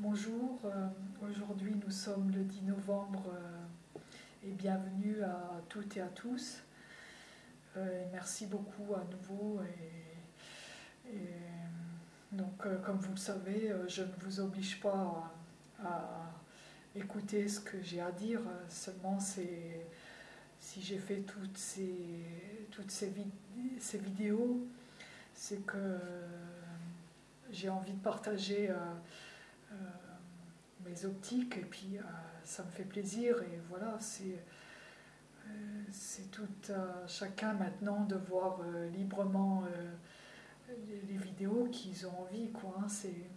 Bonjour, euh, aujourd'hui nous sommes le 10 novembre euh, et bienvenue à toutes et à tous. Euh, merci beaucoup à nouveau. Et, donc, comme vous le savez, je ne vous oblige pas à, écouter ce que j'ai à dire, seulement c'est si j'ai fait toutes ces, toutes ces, vidéos, c'est que j'ai envie de partager mes optiques et puis euh, ça me fait plaisir et voilà, c'est euh, c'est tout à chacun maintenant de voir librement les, vidéos qu'ils ont envie quoi. Hein. c'est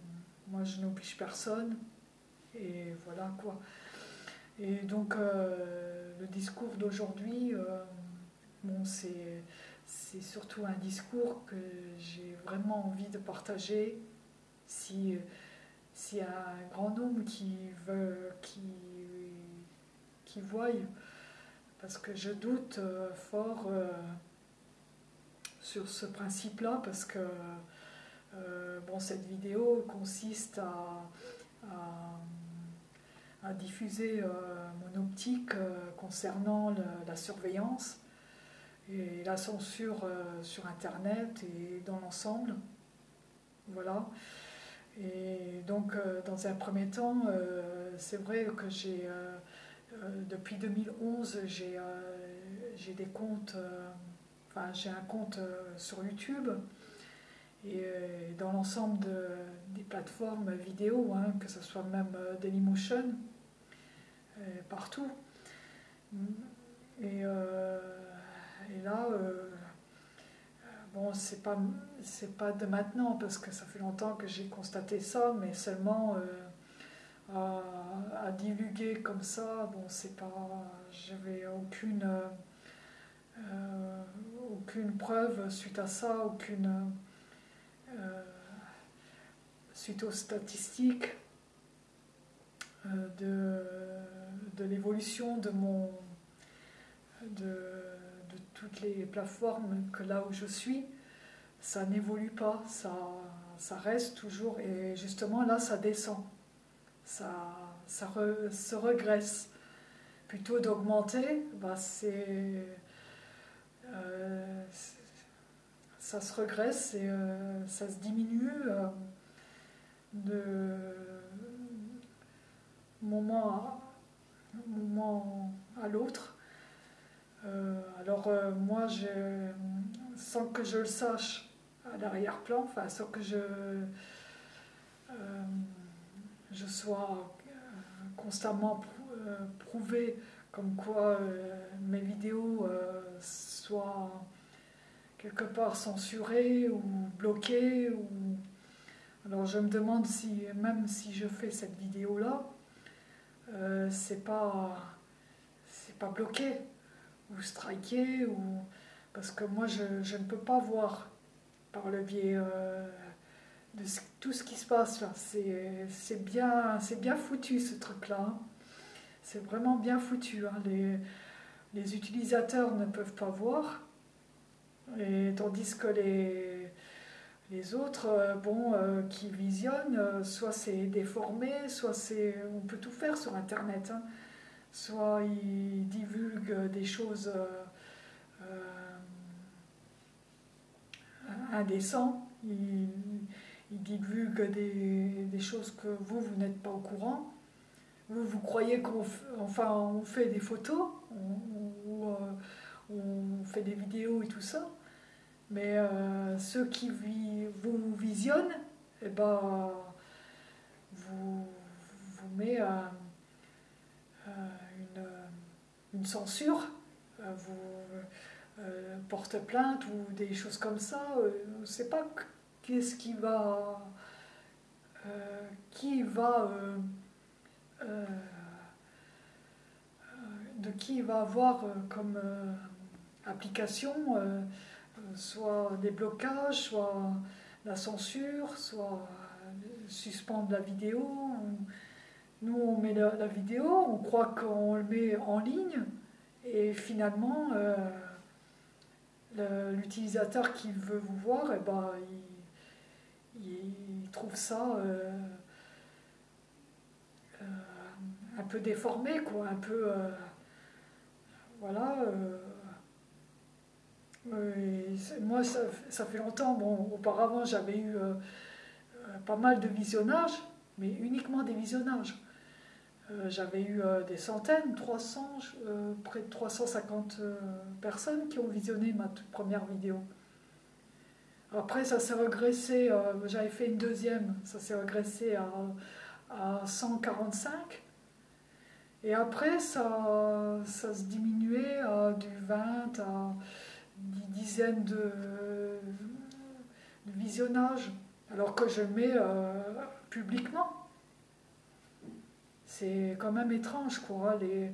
moi je n'oblige personne et voilà quoi. Et donc le discours d'aujourd'hui, bon c'est c'est surtout un discours que j'ai vraiment envie de partager si s'il y a un grand nombre qui veut, qui, voient, parce que je doute euh, fort euh, sur ce principe-là, parce que euh, bon, cette vidéo consiste à, diffuser mon optique concernant la surveillance et la censure sur Internet et dans l'ensemble. Voilà. Et donc, euh, dans un premier temps, euh, c'est vrai que j'ai, euh, depuis 2011, j'ai, j'ai des comptes, enfin, j'ai un compte sur YouTube et dans l'ensemble des plateformes vidéo, hein, que ce soit même Dailymotion, partout. Et, et là, Bon, c'est pas c'est pas de maintenant parce que ça fait longtemps que j'ai constaté ça, mais seulement euh, à, divulguer comme ça, bon, c'est pas, j'avais aucune euh, aucune preuve suite à ça, aucune euh, suite aux statistiques de, de l'évolution de mon de toutes les plateformes que là où je suis, ça n'évolue pas, ça, reste toujours, et justement là ça descend, ça, se regresse. Plutôt d'augmenter, bah c'est, euh, ça se regresse et euh, ça se diminue euh, de moment moment à l'autre. Euh, alors euh, moi, sans que je le sache à l'arrière-plan, sans que je, euh, je sois constamment prouvé comme quoi mes vidéos soient quelque part censurées ou bloquées. Ou... Alors je me demande si même si je fais cette vidéo là, c'est pas pas bloqué ou striker, ou... parce que moi je, ne peux pas voir par le biais euh, de tout ce qui se passe là. C'est bien, bien foutu ce truc-là. C'est vraiment bien foutu. Hein. Les, les, utilisateurs ne peuvent pas voir, et, tandis que les, les autres, euh, bon, euh, qui visionnent, soit c'est déformé, soit c'est... On peut tout faire sur Internet. Hein soit ils divulguent des choses euh, euh, indécentes, ils, divulguent des, choses que vous, vous n'êtes pas au courant. Vous, vous croyez qu'on enfin, on fait des photos, on, euh, on, fait des vidéos et tout ça, mais ceux qui vous visionnent, eh ben, vous, vous met à une censure, euh, vous euh, porte plainte ou des choses comme ça, euh, on ne sait pas qu'est-ce qui va, de qui va avoir comme application soit des blocages, soit la censure, soit suspendre la vidéo. Nous, on met la, vidéo, on croit qu'on le met en ligne, et finalement, euh, l'utilisateur qui veut vous voir, eh ben, il, trouve ça, euh, peu déformées, quoi, un peu... voilà. moi, ça, fait longtemps, bon, auparavant j'avais eu pas mal de visionnages, mais uniquement des visionnages. Euh, j'avais eu euh, des centaines, 300, euh, près de 350 personnes qui ont visionné ma toute première vidéo. Après, ça s'est regressé, j'avais fait une deuxième, ça s'est regressé à, à, 145. Et après, ça, ça se diminuait à du 20 à des dizaines de visionnages, alors que je mets publiquement c'est quand même étrange, quoi. Les,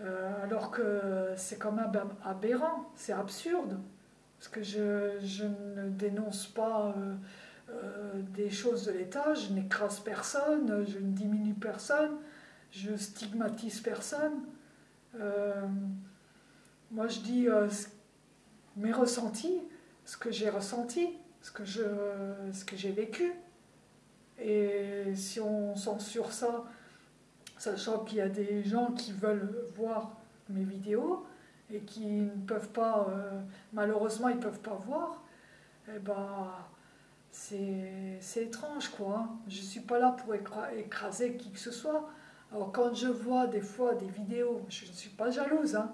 euh, alors que c'est quand même aberrant, c'est absurde. Parce que je, ne dénonce pas euh, euh, des choses de l'État, je n'écrase personne, je ne diminue personne, je stigmatise personne. moi, je dis mes ressentis, ce que j'ai ressenti, ce que, je, ce que j'ai vécu. Et si on censure ça, sachant qu'il y a des gens qui veulent voir mes vidéos et qui ne peuvent pas, euh, malheureusement, ils ne peuvent pas voir, eh ben, c'est étrange, quoi. Je ne suis pas là pour écraser qui que ce soit. Alors, quand je vois des fois des vidéos, je ne suis pas jalouse, hein.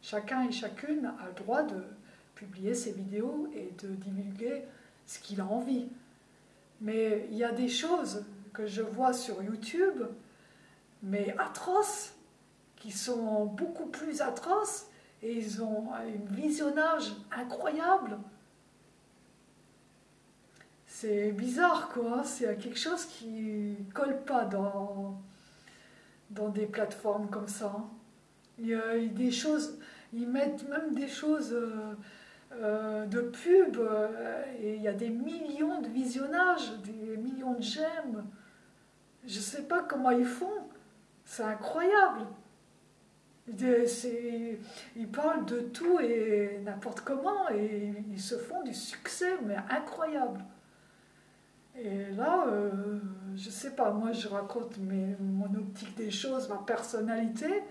chacun et chacune a le droit de publier ses vidéos et de divulguer ce qu'il a envie. Mais il y a des choses que je vois sur YouTube mais atroces, qui sont beaucoup plus atroces, et ils ont un visionnage incroyable. C'est bizarre, quoi. C'est quelque chose qui colle pas dans, dans des plateformes comme ça. Il y a des choses, ils mettent même des choses euh, euh, de pub, euh, et il y a des millions de visionnages, des millions de j'aime. Je sais pas comment ils font. C'est incroyable. Ils parlent de tout et n'importe comment et ils se font du succès, mais incroyable. Et là, euh, je sais pas, moi je raconte mon optique des choses, ma personnalité,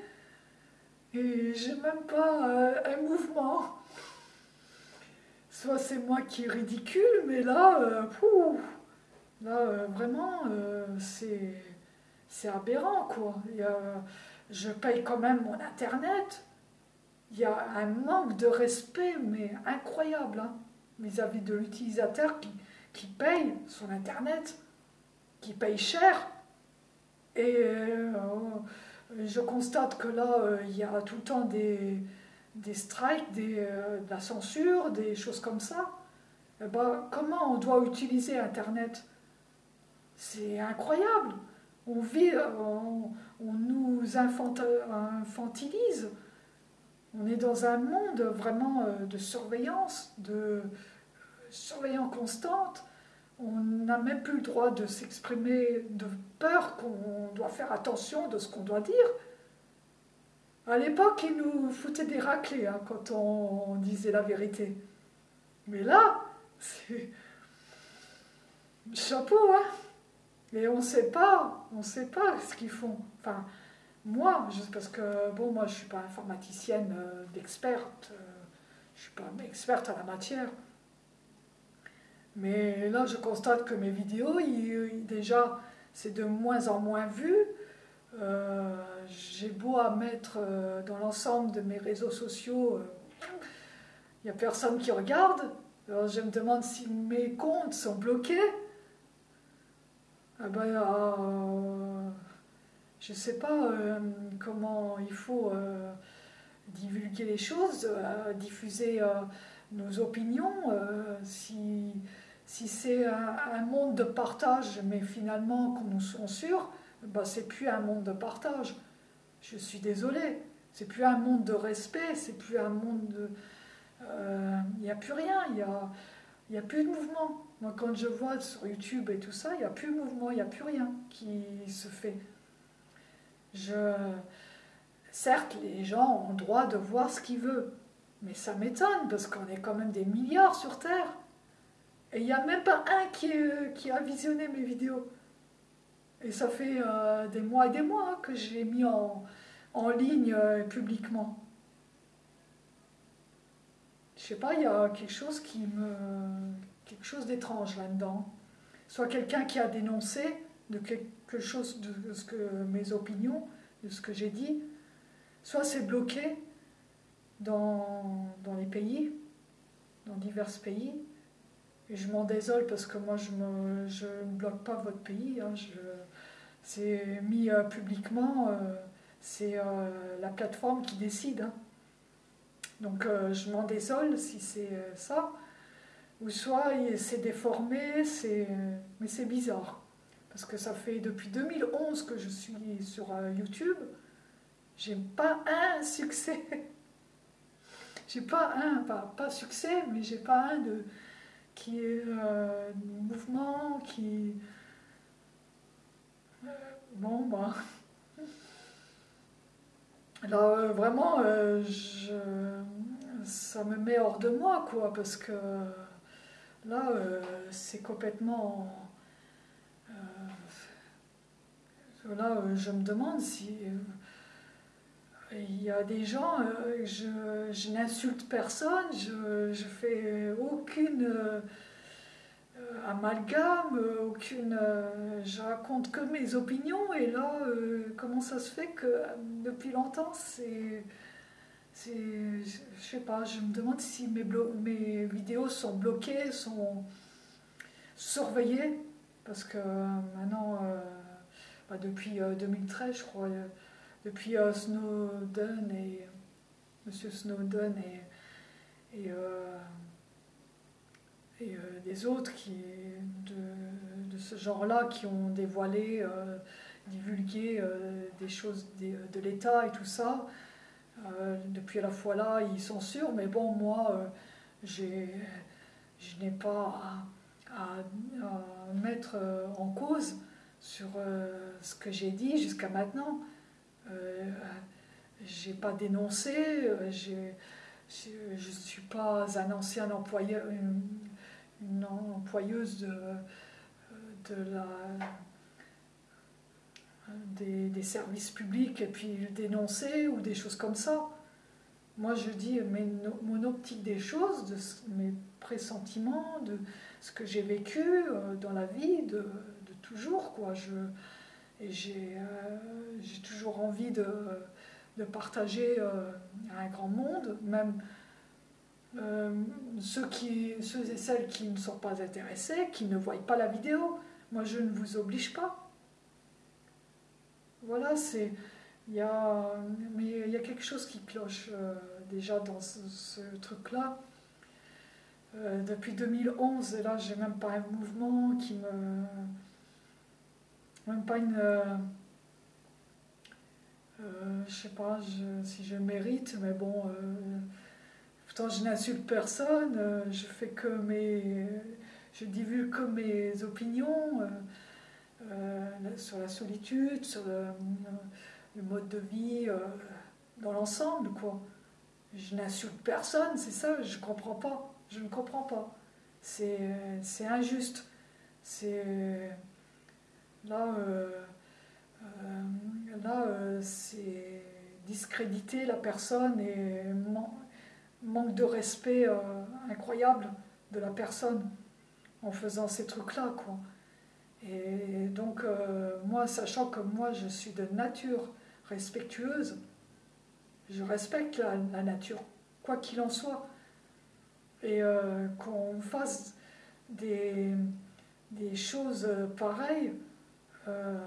et j'ai même pas euh, un mouvement. Soit c'est moi qui est ridicule, mais là, euh, là vraiment, c'est c'est aberrant, quoi. je paye quand même mon Internet. Il y a un manque de respect, mais incroyable, hein, vis-à-vis de l'utilisateur qui, qui, paye son Internet, qui paye cher. Et euh, je constate que là, euh, il y a tout le temps des, des strikes, des, euh, de la censure, des choses comme ça. Eh ben, comment on doit utiliser Internet? C'est incroyable on, vit, on, nous infantilise. On est dans un monde vraiment euh, de surveillance, de surveillance constante. On n'a même plus le droit de s'exprimer de peur qu'on doit faire attention de ce qu'on doit dire. À l'époque, ils nous foutaient des raclés hein, quand on, disait la vérité. Mais là, c'est chapeau, hein et on ne sait pas, on sait pas ce qu'ils font. Enfin, moi, parce que, bon, moi, je ne suis pas informaticienne euh, d'experte, euh, je ne suis pas experte à la matière. Mais là, je constate que mes vidéos, déjà, c'est de moins en moins vu. Euh, j'ai beau à mettre dans l'ensemble de mes réseaux sociaux, il n'y a personne qui regarde. Alors, je me demande si mes comptes sont bloqués. Ah ben, euh, je ne sais pas euh, comment il faut euh, divulguer les choses, diffuser nos opinions. si si c'est un, monde de partage, mais finalement qu'on nous censure, ben, c'est plus un monde de partage. Je suis désolée. C'est plus un monde de respect, c'est plus un monde de. Il n'y a plus rien, il n'y a, y a plus de mouvement. Moi, quand je vois sur YouTube et tout ça, il n'y a plus de mouvement, il n'y a plus rien qui se fait. Je... Certes, les gens ont le droit de voir ce qu'ils veulent, mais ça m'étonne parce qu'on est quand même des milliards sur Terre. Et il n'y a même pas un qui, qui, a visionné mes vidéos. Et ça fait des mois et des mois que j'ai mis en, en ligne publiquement. Je sais pas, il y a quelque chose qui me. quelque chose d'étrange là-dedans. Soit quelqu'un qui a dénoncé de quelque chose de ce que mes opinions, de ce que j'ai dit, soit c'est bloqué dans, dans, les pays, dans divers pays. Et je m'en désole parce que moi je, me, je ne bloque pas votre pays. Hein, c'est mis euh, publiquement, euh, c'est euh, la plateforme qui décide. Hein. Donc je m'en désole si c'est ça. Ou soit c'est déformé, mais c'est bizarre. Parce que ça fait depuis 2011 que je suis sur YouTube. J'ai pas un succès. j'ai pas un, pas, pas succès, mais j'ai pas un de qui est euh, mouvement, qui. Euh, bon, bah. Alors, euh, vraiment, je, ça me met hors de moi, quoi, parce que là, c'est complètement. là, je me demande si il y a des gens, euh, je, n'insulte personne, je, je fais aucune euh, amalgame, aucune, euh, je raconte que mes opinions. Et là, comment ça se fait que depuis longtemps, c'est, je sais pas, je me demande si mes, mes vidéos sont bloquées, sont surveillées, parce que maintenant, bah, depuis 2013, je crois depuis euh, Snowden et Monsieur Snowden et, euh, et euh, des autres qui, de, de ce genre-là qui ont dévoilé, divulgué des choses de l'État et tout ça. depuis la fois là, ils sûrs, mais bon, moi, je n'ai pas à, à, mettre en cause sur ce que j'ai dit jusqu'à maintenant. Euh, j'ai pas dénoncé, euh, je ne suis pas un ancien employeur, une, employeuse de, de la, des, services publics et puis dénoncer ou des choses comme ça. Moi, je dis mon optique des choses, de mes pressentiments, de ce que j'ai vécu euh, dans la vie de, de toujours. Quoi. Je, et euh, j'ai toujours envie de, de partager euh, un grand monde, même euh, ceux, qui, ceux et celles qui ne sont pas intéressés, qui ne voient pas la vidéo. Moi, je ne vous oblige pas. Voilà, c'est. Il y a, mais il y a quelque chose qui cloche déjà dans ce, truc-là. depuis 2011, et là, j'ai même pas un mouvement qui me même pas une. Euh, euh, je sais pas si je mérite, mais bon. Euh, pourtant, je n'insulte personne, je fais que mes. Je divulgue que mes opinions sur la solitude, sur le, mode de vie, dans l'ensemble, quoi. Je n'insulte personne, c'est ça, je comprends pas. Je ne comprends pas. C'est injuste. C'est Là, euh, euh, là euh, c'est discréditer la personne et manque de respect incroyable de la personne en faisant ces trucs-là. Quoi. Et donc, moi, sachant que moi, je suis de nature respectueuse, je respecte la, nature, quoi qu'il en soit. Et qu'on fasse des, des choses pareilles, euh,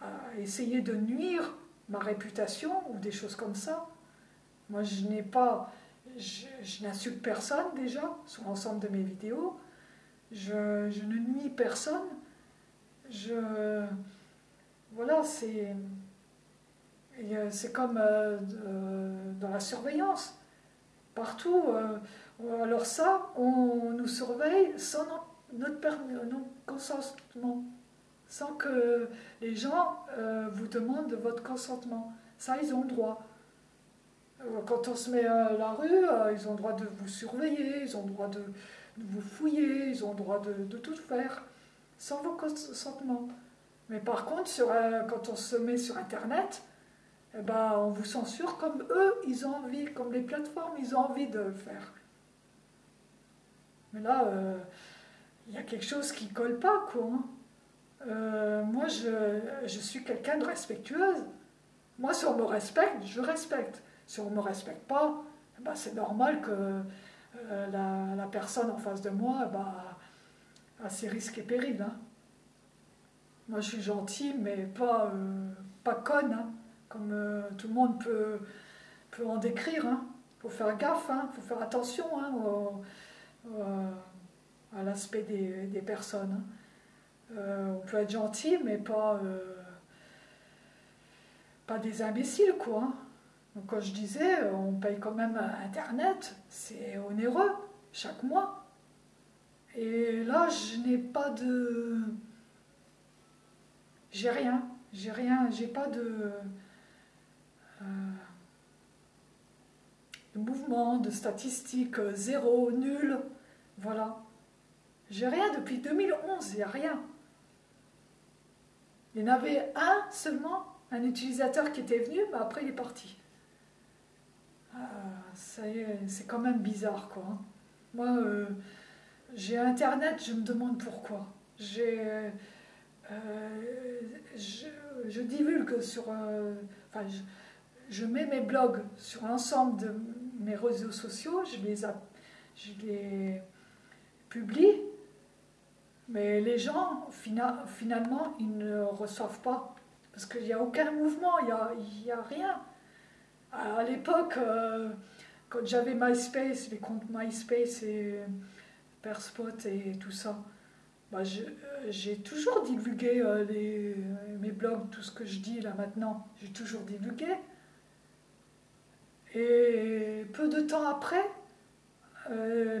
à, essayer de nuire ma réputation ou des choses comme ça. Moi, je n'ai pas, je, n'insulte personne déjà sur l'ensemble de mes vidéos. Je, ne nuis personne. Je, voilà, c'est, euh, c'est comme euh, dans la surveillance. Partout, alors ça, on nous surveille sans notre, consentement, sans que les gens euh, vous demandent votre consentement. Ça, ils ont le droit. Euh, quand on se met à la rue, euh, ils ont le droit de vous surveiller, ils ont le droit de, vous fouiller, ils ont le droit de, tout faire. sans vos consentements. Mais par contre, euh, quand on se met sur Internet, eh ben, on vous censure comme eux, ils ont envie, comme les plateformes, ils ont envie de le faire. Mais là, euh, il y a quelque chose qui colle pas, quoi. Hein. Euh, moi, je, je suis quelqu'un de respectueuse. Moi, si on me respecte, je respecte. Si on ne me respecte pas, eh ben, c'est normal que la, la, personne en face de moi eh ben, a ses risques et périls. Hein. Moi, je suis gentille, mais pas, euh, pas conne, hein, comme euh, tout le monde peut, peut en décrire. Il hein. faut faire gaffe, il faut faire attention à l'aspect des, des, personnes. Euh, on peut être gentil, mais pas, pas des imbéciles, quoi. Donc, quand je disais, on paye quand même Internet, c'est onéreux, chaque mois. Et là, je n'ai pas de j'ai rien, j'ai rien, j'ai pas de, euh, de mouvement, de statistiques, euh, zéro, nul, voilà. J'ai rien depuis 2011, il n'y a rien. Il y en avait un seulement, un utilisateur qui était venu, mais après il est parti. Euh, c'est quand même bizarre, quoi. Moi, j'ai Internet, je me demande pourquoi. J'ai euh, je, divulgue sur. Euh, enfin, je, mets mes blogs sur l'ensemble de mes réseaux sociaux, je les, je les publie, mais les gens, finalement, ils ne reçoivent pas. Parce qu'il n'y a aucun mouvement, il n'y il a rien. À, l'époque, euh, quand j'avais MySpace, les comptes MySpace et Perspot et tout ça, bah, euh, j'ai toujours divulgué euh, euh, mes blogs, tout ce que je dis là maintenant, j'ai toujours divulgué. Et peu de temps après,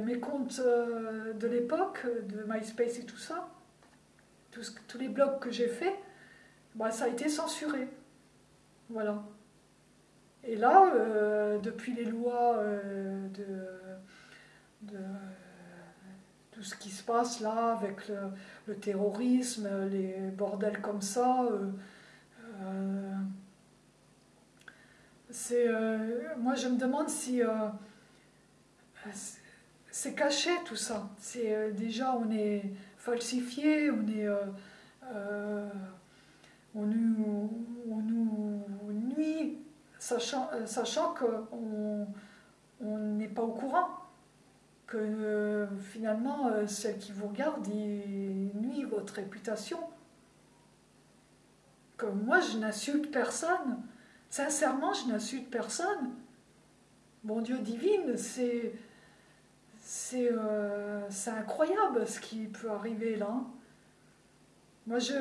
mes comptes de l'époque, de MySpace et tout ça, tous les blogs que j'ai faits, bah, ça a été censuré. Voilà. Et là, depuis les lois de, de tout ce qui se passe là avec le, terrorisme, les bordels comme ça. Euh, euh, c'est, euh, moi, je me demande si c'est caché tout ça. C'est déjà on est falsifié, on est on nous nuit, sachant, sachant qu'on n'est pas au courant que euh, finalement, euh, celle qui vous regarde, il nuit votre réputation. Que moi, je n'insulte personne. Sincèrement, je n'insulte personne. Bon Dieu divine, c'est c'est euh, incroyable ce qui peut arriver là. Moi, je,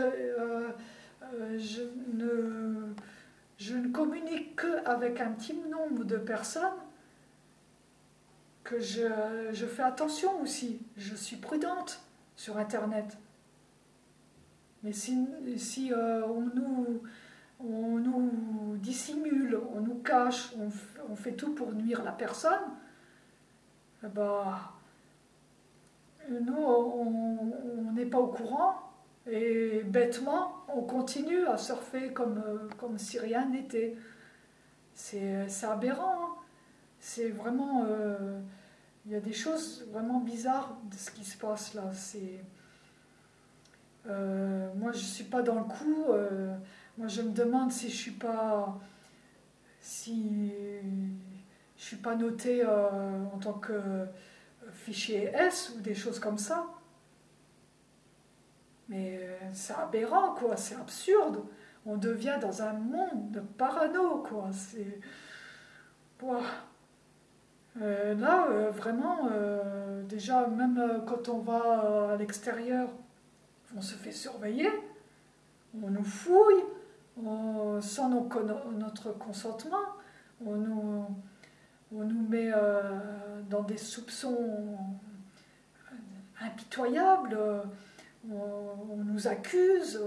je, ne, je ne communique qu'avec un petit nombre de personnes que je, fais attention aussi, je suis prudente sur Internet. Mais si, si euh, on, nous, on nous dissimule, on nous cache, on, fait tout pour nuire la personne, bah, nous, on n'est pas au courant et bêtement, on continue à surfer comme, comme si rien n'était. C'est aberrant. Hein c'est vraiment. Euh, il y a des choses vraiment bizarres de ce qui se passe là. Euh, moi, je ne suis pas dans le coup. Euh, moi, je me demande si je suis pas. Si je suis pas noté en tant que fichier S ou des choses comme ça. Mais c'est aberrant, quoi. C'est absurde. On devient dans un monde de parano, quoi. C'est. Euh, là, euh, vraiment, euh, déjà, même quand on va à l'extérieur, on se fait surveiller, on nous fouille, sans notre consentement, on nous, on nous met dans des soupçons impitoyables, on, nous accuse,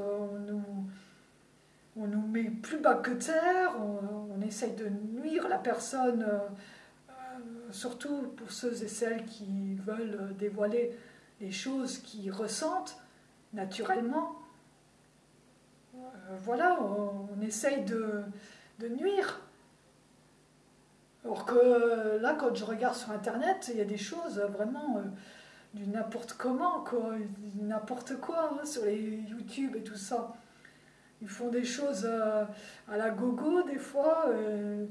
on nous, met plus bas que terre, on, essaye de nuire la personne surtout pour ceux et celles qui veulent dévoiler les choses qu'ils ressentent, naturellement. voilà, on, essaye de, nuire. Alors que là, quand je regarde sur Internet, il y a des choses vraiment du n'importe comment, quoi, n'importe quoi, hein, sur les YouTube et tout ça. Ils font des choses euh, à la gogo, des fois. Euh,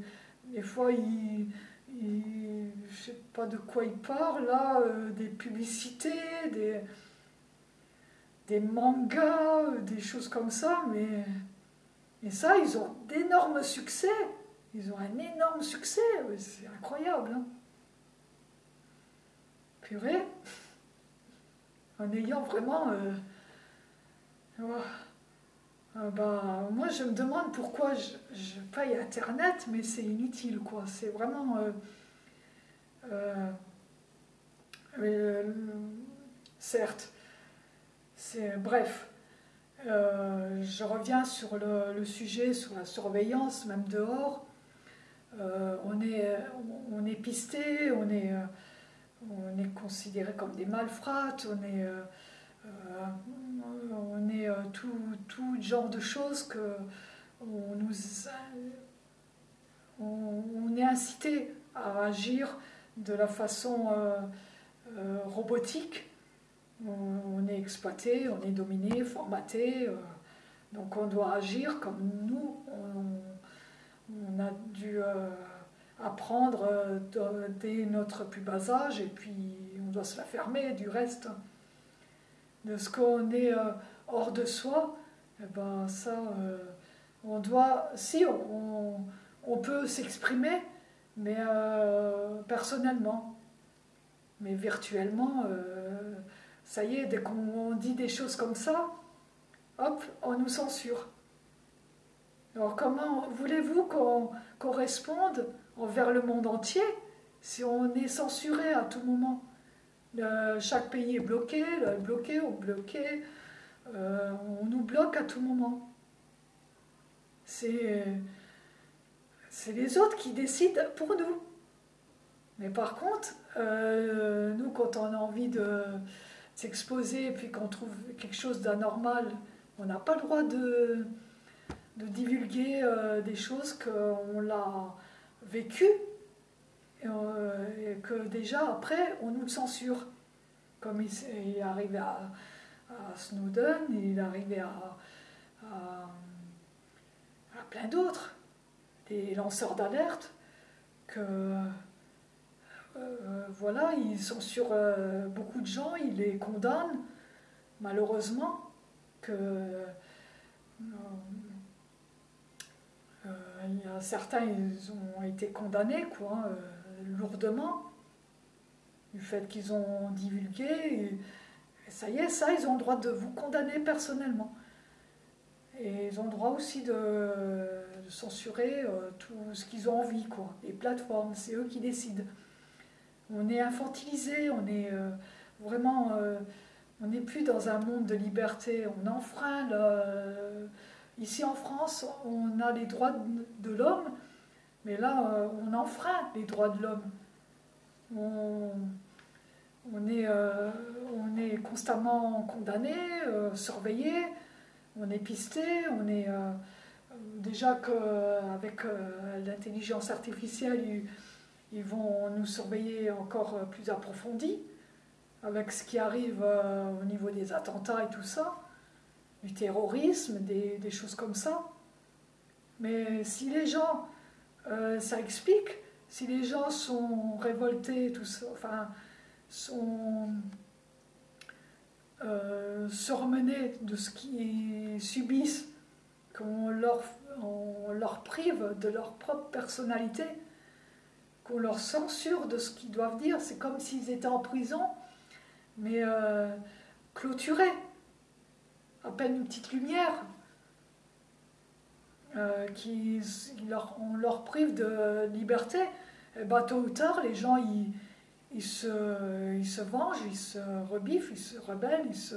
des fois, ils, ils, je sais pas de quoi ils parlent, là, euh, des publicités, des, des mangas, des choses comme ça, mais, et ça, ils ont d'énormes succès. Ils ont un énorme succès, c'est incroyable. Hein. Purée en ayant vraiment... Euh, euh, bah, moi, je me demande pourquoi je, paye Internet, mais c'est inutile, quoi. C'est vraiment... Euh, certes, c'est... Bref. je reviens sur le, sujet, sur la surveillance, même dehors. on, est, on est pisté, on est on est considéré comme des malfrates, on est, euh, euh, on est euh, tout, tout, genre de choses que on, nous, on, est incité à agir de la façon robotique. On, est exploité, on est dominé, formaté, donc on doit agir comme nous, on, a dû apprendre euh, dès notre plus bas âge et puis on doit se la fermer du reste de ce qu'on est euh, hors de soi eh ben ça euh, on doit si on, on peut s'exprimer mais personnellement. Mais virtuellement ça y est dès qu'on dit des choses comme ça hop on nous censure. Alors comment voulez-vous qu'on corresponde envers le monde entier si on est censuré à tout moment. chaque pays est bloqué, bloqué ou bloqué. Euh, on nous bloque à tout moment. C'est les autres qui décident pour nous. Mais par contre, euh, nous, quand on a envie de s'exposer et puis qu'on trouve quelque chose d'anormal, on n'a pas le droit de, de divulguer euh, des choses qu'on l'a vécu euh, et que déjà après on nous le censure. Comme il, est arrivé à, Snowden, il est arrivé à, à, plein d'autres, des lanceurs d'alerte, que euh, voilà, ils censurent euh, beaucoup de gens, ils les condamnent, malheureusement, que a certains, ils ont été condamnés, quoi, euh, lourdement, du fait qu'ils ont divulgué. Ça y est, ça, ils ont le droit de vous condamner personnellement. Et ils ont le droit aussi de, censurer euh, tout ce qu'ils ont envie, quoi. Les plateformes, c'est eux qui décident. On est infantilisé, on est vraiment... on n'est plus dans un monde de liberté, on enfreint le Ici en France, on a les droits de l'homme, mais là, euh, on enfreint les droits de l'homme. On, est, euh, est constamment condamné, euh, surveillé, on est pisté, on est déjà qu'avec l'intelligence artificielle, ils, ils, vont nous surveiller encore plus approfondi avec ce qui arrive au niveau des attentats et tout ça du terrorisme, des, choses comme ça. Mais si les gens, euh, ça explique, si les gens sont révoltés, tout ça, enfin, sont euh, surmenés de ce qu'ils subissent, qu'on leur, on leur prive de leur propre personnalité, qu'on leur censure de ce qu'ils doivent dire, c'est comme s'ils étaient en prison, mais euh, clôturés à peine une petite lumière, euh, qui leur, on leur prive de liberté, et bah, tôt ou tard, les gens ils, ils, se, ils se vengent, ils se rebiffent, ils se rebellent, ils se.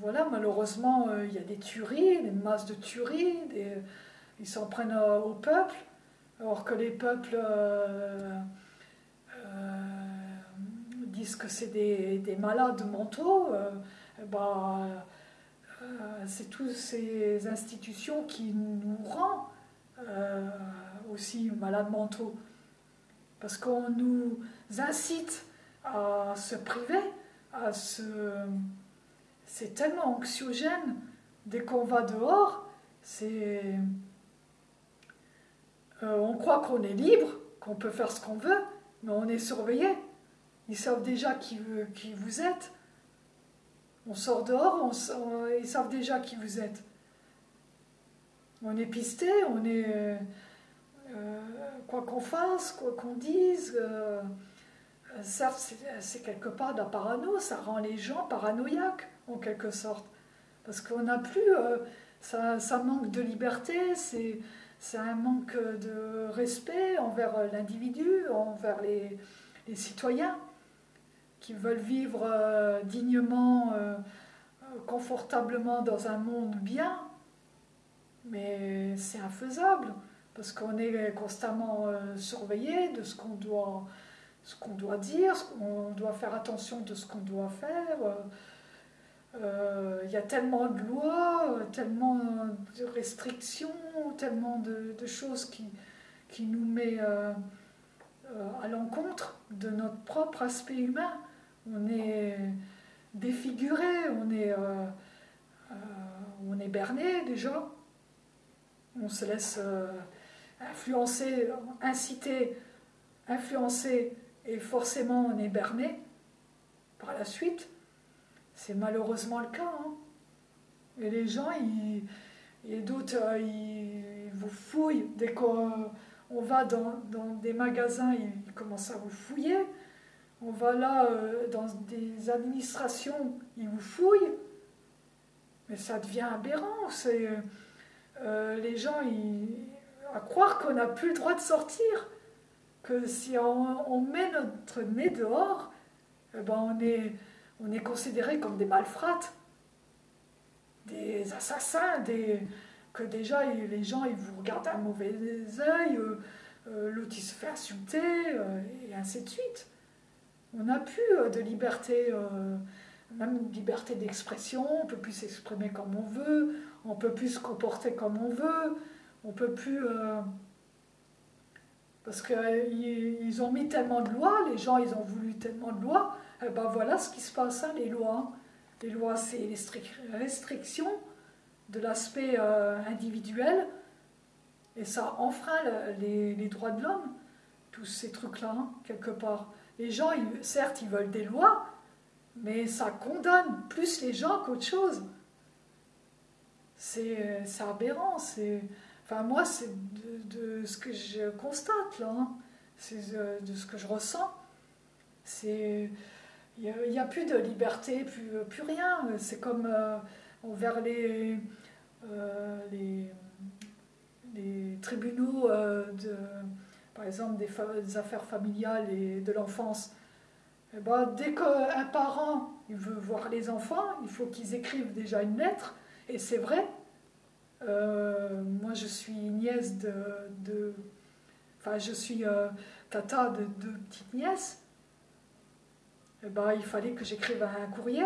Voilà, malheureusement, euh, il y a des tueries, des masses de tueries, ils s'en prennent au peuple, alors que les peuples euh, disent que c'est des, des, malades mentaux eh ben, c'est toutes ces institutions qui nous rendent aussi malades mentaux. Parce qu'on nous incite à se priver, à se... C'est tellement anxiogène. Dès qu'on va dehors. Euh, on croit qu'on est libre, qu'on peut faire ce qu'on veut, mais on est surveillé. Ils savent déjà qui vous êtes. On sort dehors, ils savent déjà qui vous êtes. On est pisté, on est... Euh, quoi qu'on fasse, quoi qu'on dise, euh, certes, c'est quelque part de la parano, ça rend les gens paranoïaques, en quelque sorte. Parce qu'on n'a plus. Euh, ça, manque de liberté, c'est un manque de respect envers l'individu, envers les, citoyens qui veulent vivre dignement, confortablement dans un monde bien. Mais c'est infaisable parce qu'on est constamment euh, surveillé de ce qu'on doit, ce qu'on doit dire, on doit faire attention de ce qu'on doit faire. Euh, il y a tellement de lois, tellement de restrictions, tellement de, choses qui, qui nous met euh, à l'encontre de notre propre aspect humain. On est défiguré, on est, on est berné déjà. On se laisse influencer, inciter, influencer et forcément on est berné par la suite. C'est malheureusement le cas. Hein. Et les gens, ils, euh, ils, vous fouillent. Dès qu'on va dans, des magasins, ils, commencent à vous fouiller. On va là euh, dans des administrations, ils vous fouillent. Mais ça devient aberrant. C'est, euh, les gens, à croire qu'on n'a plus le droit de sortir, que si on, met notre nez dehors, eh ben on, est, on est considéré comme des malfrats, des assassins, des, que déjà les gens ils vous regardent un mauvais euh, euh, l'autre il se fait insulter, euh, et ainsi de suite. On n'a plus de liberté, même liberté d'expression, on ne peut plus s'exprimer comme on veut, on ne peut plus se comporter comme on veut. On peut plus. Euh, parce qu'ils ont mis tellement de lois, les gens ils ont voulu tellement de lois, et eh ben voilà ce qui se passe, hein, les lois. Les lois, c'est les restrictions de l'aspect euh, individuel, et ça enfreint les, droits de l'homme, tous ces trucs-là, hein, quelque part. Les gens, certes, ils veulent des lois, mais ça condamne plus les gens qu'autre chose. C'est aberrant, Enfin, moi, c'est de, ce que je constate, là. Hein. C'est de, ce que je ressens. C'est... Il n'y a, plus de liberté, plus, plus rien. C'est comme euh, envers les, euh, tribunaux, euh, par exemple, des, affaires familiales et de l'enfance. Eh ben, dès qu'un parent il veut voir les enfants, il faut qu'ils écrivent déjà une lettre. Et c'est vrai, euh, moi, je suis nièce de. enfin, je suis tata de deux petites nièces. Eh ben, il fallait que j'écrive un courrier.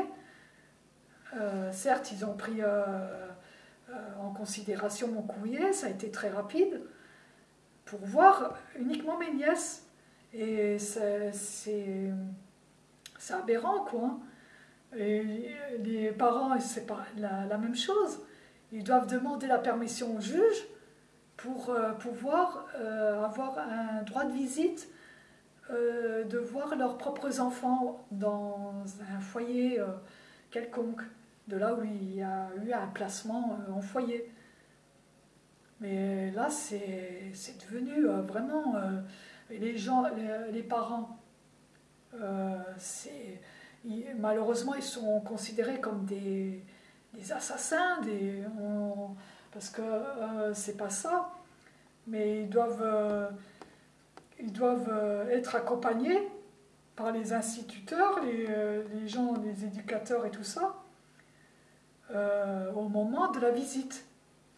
Euh, certes, ils ont pris en considération mon courrier, ça a été très rapide, pour voir uniquement mes nièces. Et c'est aberrant, quoi. Hein. Les parents, c'est pas la, même chose. Ils doivent demander la permission au juge pour euh, pouvoir euh, avoir un droit de visite, euh, de voir leurs propres enfants dans un foyer quelconque, de là où il y a eu un placement en foyer. Mais là, c'est devenu vraiment... les gens, les, parents, malheureusement, ils sont considérés comme des assassins, parce que euh, c'est pas ça, mais ils doivent, euh, euh, être accompagnés par les instituteurs, les, gens, les éducateurs et tout ça, au moment de la visite.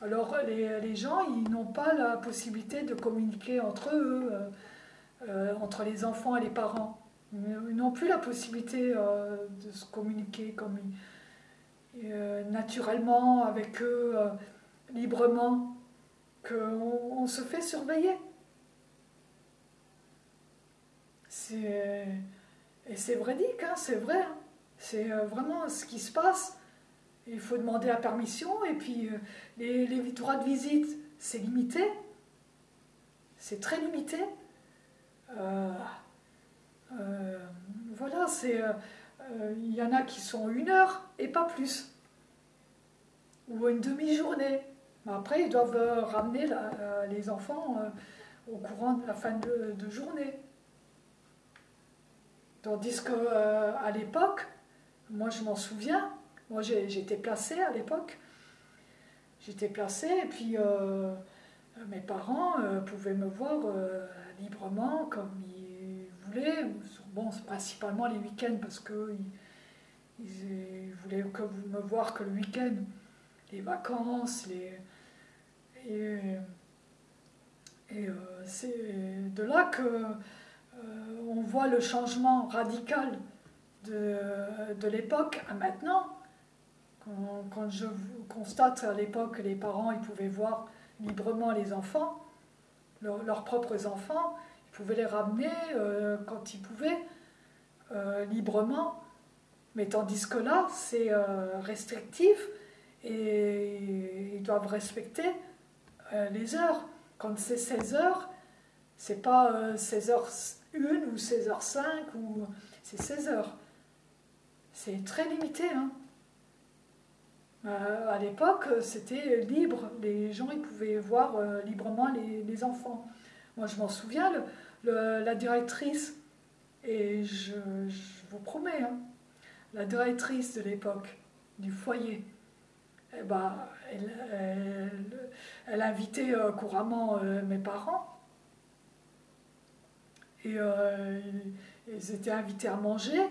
Alors les, les gens, ils n'ont pas la possibilité de communiquer entre eux, entre les enfants et les parents. Ils n'ont plus la possibilité de se communiquer comme naturellement avec eux, librement, qu'on on se fait surveiller. Et c'est véridique, hein, c'est vrai. Hein. C'est vraiment ce qui se passe. Il faut demander la permission et puis les, les droits de visite, c'est limité. C'est très limité. Euh, euh, voilà, c'est. Euh, il y en a qui sont une heure et pas plus. Ou une demi-journée. Après, ils doivent ramener les enfants au courant de la fin de, de journée. Tandis qu'à l'époque, moi je m'en souviens, moi j'étais placée à l'époque, j'étais placée et puis mes parents pouvaient me voir librement comme ils voulaient. Bon, principalement les week-ends parce qu'ils ils voulaient que vous me voir que le week-end. Les vacances, les. Et, et euh, c'est de là que euh, on voit le changement radical de, de l'époque à maintenant. Quand, je constate à l'époque que les parents ils pouvaient voir librement les enfants, leurs propres enfants, ils pouvaient les ramener euh, quand ils pouvaient, euh, librement. Mais tandis que là, c'est euh, restrictif et ils doivent respecter les heures. Quand c'est 16 heures, c'est pas 16h1 ou 16h5 ou c'est 16 heures. C'est très limité. Hein. Euh, à l'époque, c'était libre. Les gens ils pouvaient voir euh, librement les, enfants. Moi, je m'en souviens, la directrice, et je, vous promets, hein, la directrice de l'époque du foyer, eh ben, elle, invitait euh, couramment mes parents. Et ils étaient invités à manger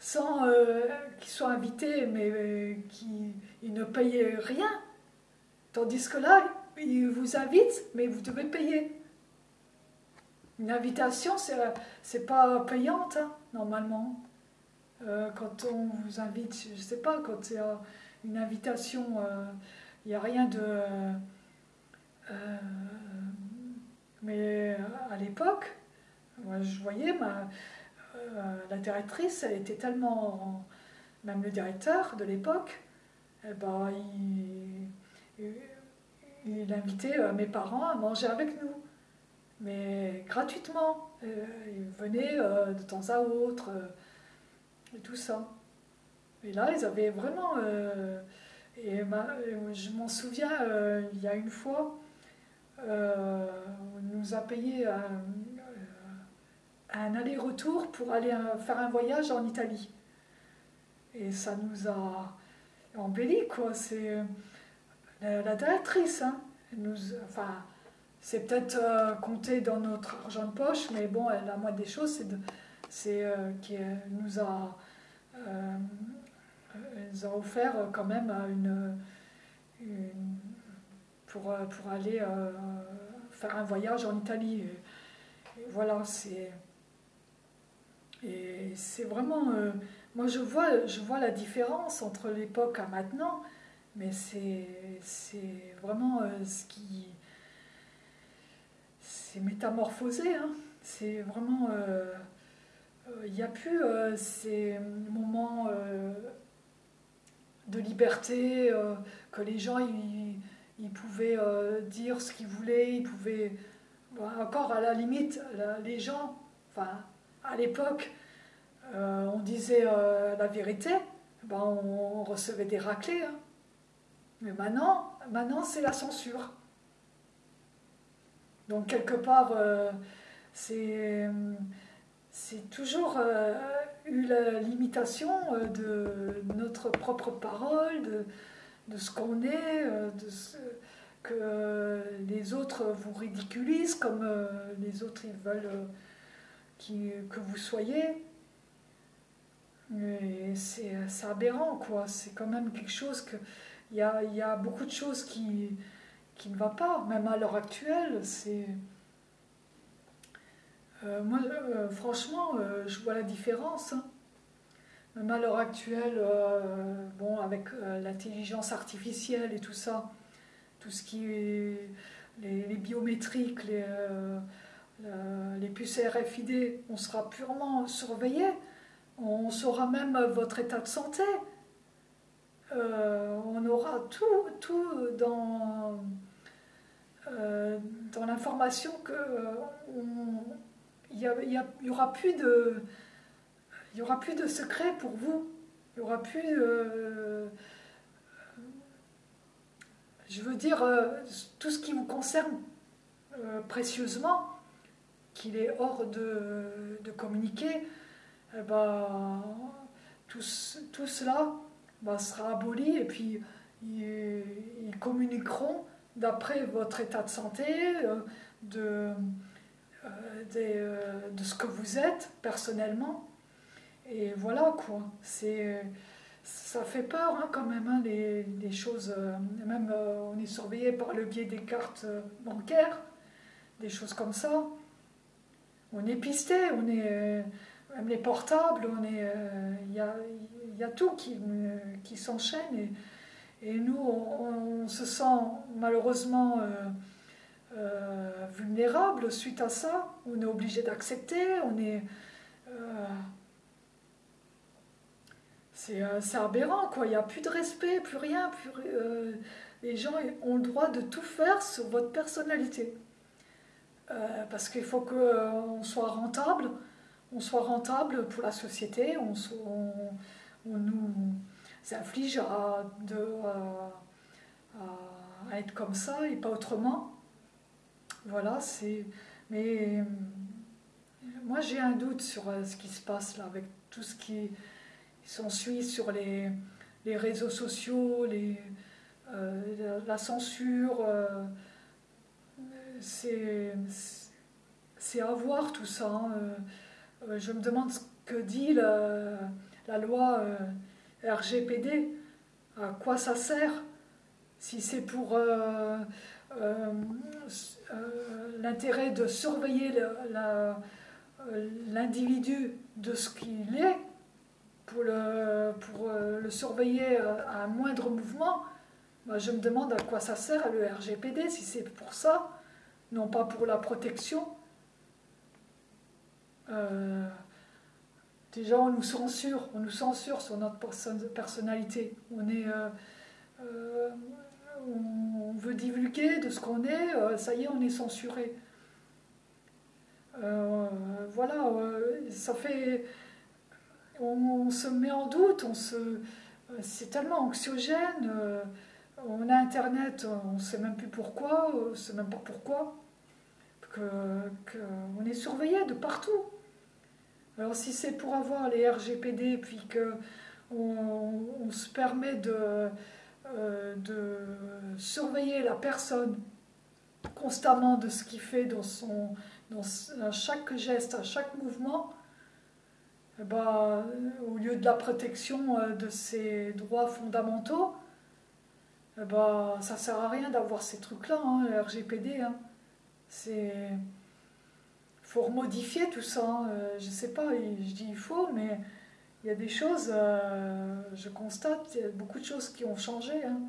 sans euh, qu'ils soient invités, mais euh, qu'ils ne payaient rien. Tandis que là, ils vous invitent, mais vous devez payer. Une invitation, c'est pas payante, hein, normalement. Euh, quand on vous invite, je ne sais pas, quand a une invitation, il n'y a rien de... mais à l'époque, je voyais ma, euh, la directrice, elle était tellement. Même le directeur de l'époque, eh ben, il, invitait euh, mes parents à manger avec nous, mais gratuitement. Euh, ils venaient de temps à autre, et tout ça. Et là, ils avaient vraiment. et je m'en souviens, il y a une fois, on nous a payé un aller-retour pour aller euh, faire un voyage en Italie. Et ça nous a embelli, quoi. C'est euh, la, directrice, hein. nous, enfin, c'est peut-être euh, compté dans notre argent de poche, mais bon, la moindre des choses, c'est qu'elle nous a, nous a offert quand même une, pour, pour aller faire un voyage en Italie. voilà, c'est et c'est vraiment. Euh, moi, je vois, je vois la différence entre l'époque à maintenant, mais c'est vraiment euh, ce qui. C'est métamorphosé, hein. C'est vraiment. Euh, il n'y a plus ces moments de liberté que les gens ils, pouvaient dire ce qu'ils voulaient, ils pouvaient. encore à la limite, les gens. Enfin, à l'époque, euh, on disait euh, la vérité, ben on, recevait des raclés. Hein. Mais maintenant, maintenant c'est la censure. Donc quelque part, euh, c'est toujours eu la limitation de notre propre parole, de, de ce qu'on est, de ce, que les autres vous ridiculisent comme les autres ils veulent que vous soyez. C'est aberrant, quoi. C'est quand même quelque chose que. Il y a, beaucoup de choses qui, qui ne va pas, même à l'heure actuelle. C'est. Euh, moi, euh, franchement, euh, je vois la différence. Hein. même à l'heure actuelle, bon, avec l'intelligence artificielle et tout ça, tout ce qui est les, biométriques, les, les puces RFID, on sera purement surveillé. On saura même votre état de santé. Euh, on aura tout, tout dans, euh, l'information que il n'y aura plus de il y aura plus de secret pour vous. Il y aura plus je veux dire tout ce qui vous concerne précieusement qu'il est hors de, de communiquer eh ben, tout, tout, cela ben, sera aboli et puis ils, communiqueront d'après votre état de santé, euh, de, euh, euh, de ce que vous êtes personnellement. Et voilà quoi. C'est, ça fait peur hein, quand même, hein, les, choses. même on est surveillé par le biais des cartes bancaires, des choses comme ça. On est pisté, on est même les portables, euh, il y, a, tout qui, qui s'enchaîne et, nous, on, se sent malheureusement euh, euh, vulnérable suite à ça. On est obligé d'accepter, on est... c'est aberrant, quoi. Il n'y a plus de respect, plus rien. Plus, les gens ont le droit de tout faire sur votre personnalité. Parce qu'il faut qu'on soit rentable, on soit rentable pour la société, on, nous inflige à, être comme ça et pas autrement. Voilà, c'est. Mais moi j'ai un doute sur euh, ce qui se passe là, avec tout ce qui s'ensuit sur les, réseaux sociaux, euh, la, censure. Euh, c'est à voir tout ça. Hein, euh, je me demande ce que dit la, loi euh, RGPD, à quoi ça sert, si c'est pour euh, l'intérêt de surveiller l'individu de ce qu'il est, pour le, pour le surveiller à un moindre mouvement, bah, je me demande à quoi ça sert le RGPD, si c'est pour ça, non pas pour la protection euh, déjà, on nous censure, on nous censure sur notre personnalité. On est, euh, euh, on veut divulguer de ce qu'on est. ça y est, on est censuré. voilà, ça fait, on, se met en doute. C'est tellement anxiogène. On a Internet, on ne sait même plus pourquoi, on ne sait même pas pourquoi, qu'on est surveillé de partout. Alors si c'est pour avoir les RGPD, puis qu'on on se permet de, euh, de surveiller la personne constamment de ce qu'il fait dans, son, dans chaque geste, à chaque mouvement, eh ben, au lieu de la protection euh, de ses droits fondamentaux, eh ça sert à rien d'avoir ces trucs-là, hein, RGPD. Hein. C'est faut remodifier tout ça. Hein. Euh, je ne sais pas, je dis il faut, mais il y a des choses, euh, je constate, il y a beaucoup de choses qui ont changé. Hein.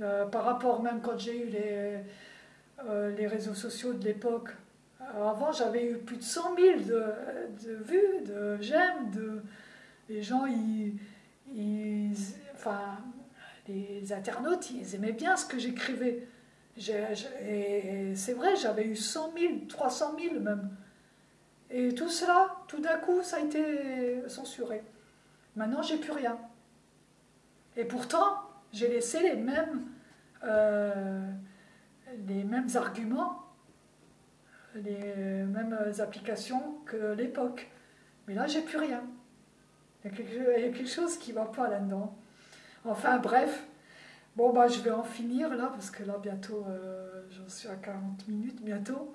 Euh, par rapport même quand j'ai eu les, les réseaux sociaux de l'époque. Avant, j'avais eu plus de 100 000 de, vues, de j'aime, de les gens, ils, les internautes, ils aimaient bien ce que j'écrivais et c'est vrai, j'avais eu 100 000, 300 000 même. Et tout cela, tout d'un coup, ça a été censuré. Maintenant, j'ai plus rien. Et pourtant, j'ai laissé les mêmes, euh, les mêmes arguments, les mêmes applications que l'époque. Mais là, j'ai plus rien. Il y, a quelque, chose qui ne va pas là-dedans. Enfin, bref, Bon, bah, je vais en finir là, parce que là, bientôt, euh, j'en suis à 40 minutes bientôt.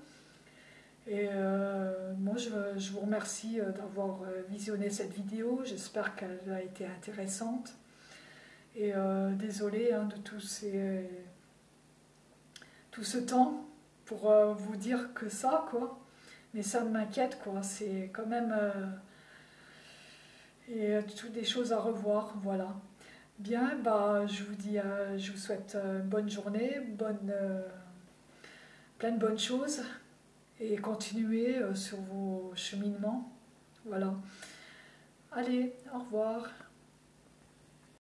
Et euh, moi, je, vous remercie euh, d'avoir visionné cette vidéo. J'espère qu'elle a été intéressante. Et désolé hein, de tout, ces, tout ce temps pour vous dire que ça, quoi. Mais ça m'inquiète, quoi. C'est quand même et toutes des choses à revoir, voilà. Bien, bah, je vous dis, je vous souhaite une bonne journée, bonne, plein de bonnes choses et continuez sur vos cheminements, voilà. Allez, au revoir.